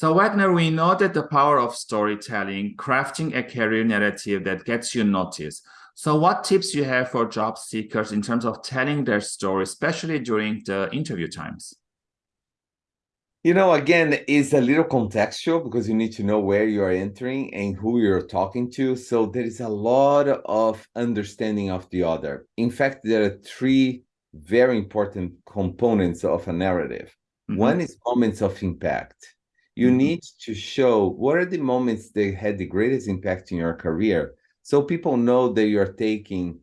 So Wagner, we know that the power of storytelling, crafting a career narrative that gets you noticed. So what tips you have for job seekers in terms of telling their story, especially during the interview times? You know, again, it's a little contextual because you need to know where you are entering and who you're talking to. So there is a lot of understanding of the other. In fact, there are three very important components of a narrative. Mm -hmm. One is moments of impact. You mm -hmm. need to show what are the moments that had the greatest impact in your career so people know that you're taking,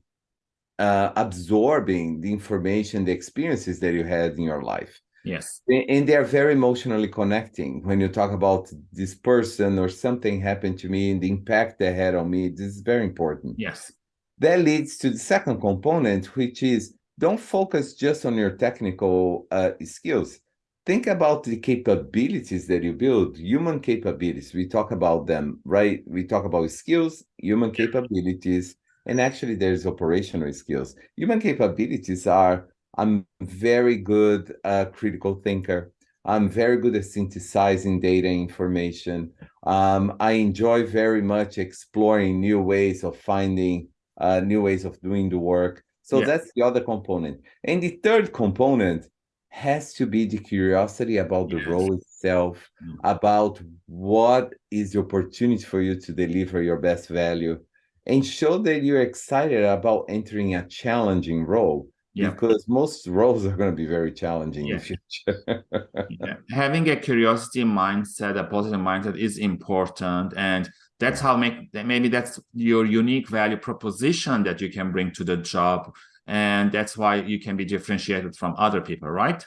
uh, absorbing the information, the experiences that you had in your life. Yes. And they're very emotionally connecting when you talk about this person or something happened to me and the impact they had on me. This is very important. Yes. That leads to the second component, which is don't focus just on your technical uh, skills. Think about the capabilities that you build, human capabilities. We talk about them, right? We talk about skills, human capabilities, and actually there's operational skills. Human capabilities are I'm very good uh, critical thinker. I'm very good at synthesizing data information. Um, I enjoy very much exploring new ways of finding uh, new ways of doing the work. So yeah. that's the other component. And the third component has to be the curiosity about the yes. role itself, mm. about what is the opportunity for you to deliver your best value, and show that you're excited about entering a challenging role yeah. because most roles are going to be very challenging yeah. in the future. yeah. Having a curiosity mindset, a positive mindset is important. And that's how make maybe that's your unique value proposition that you can bring to the job. And that's why you can be differentiated from other people, right?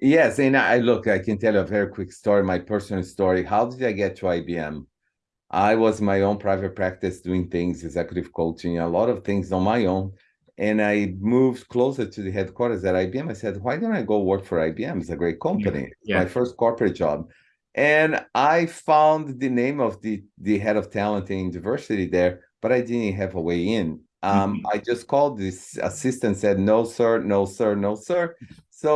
Yes. And I look, I can tell you a very quick story, my personal story. How did I get to IBM? I was my own private practice doing things, executive coaching, a lot of things on my own and I moved closer to the headquarters at IBM. I said, why don't I go work for IBM? It's a great company. Yeah. My first corporate job. And I found the name of the, the head of talent and diversity there, but I didn't have a way in. Um, mm -hmm. I just called this assistant, said, no, sir, no, sir, no, sir. So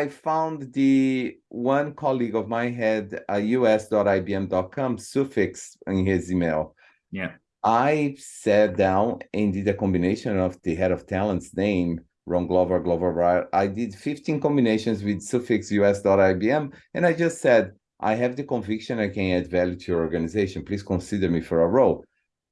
I found the one colleague of mine had a us.ibm.com suffix in his email. Yeah. I sat down and did a combination of the head of talent's name, Ron Glover, Glover, I did 15 combinations with suffix us.ibm, and I just said, I have the conviction I can add value to your organization. Please consider me for a role.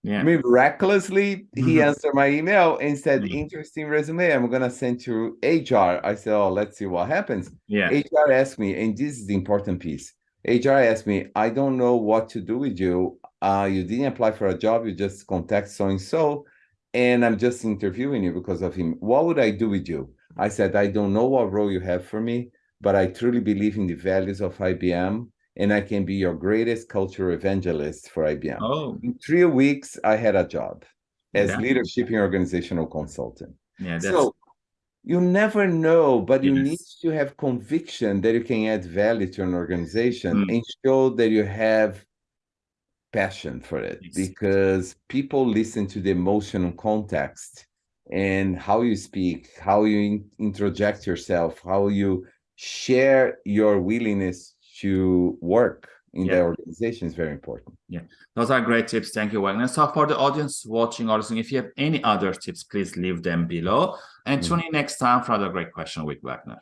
Yeah. Miraculously, he mm-hmm. answered my email and said, mm-hmm. interesting resume. I'm going to send to HR. I said, oh, let's see what happens. Yeah. HR asked me, and this is the important piece. HR asked me, I don't know what to do with you uh, you didn't apply for a job, you just contact so-and-so, and I'm just interviewing you because of him. What would I do with you? I said, I don't know what role you have for me, but I truly believe in the values of IBM, and I can be your greatest cultural evangelist for IBM. Oh. In three weeks, I had a job as yeah. leadership and organizational consultant. Yeah. So you never know, but yes. you need to have conviction that you can add value to an organization mm. and show that you have passion for it yes. because people listen to the emotional context and how you speak, how you in introject yourself, how you share your willingness to work in yeah. the organization is very important. Yeah, those are great tips. Thank you, Wagner. So for the audience watching or listening, if you have any other tips, please leave them below. And mm -hmm. tune in next time for another great question with Wagner.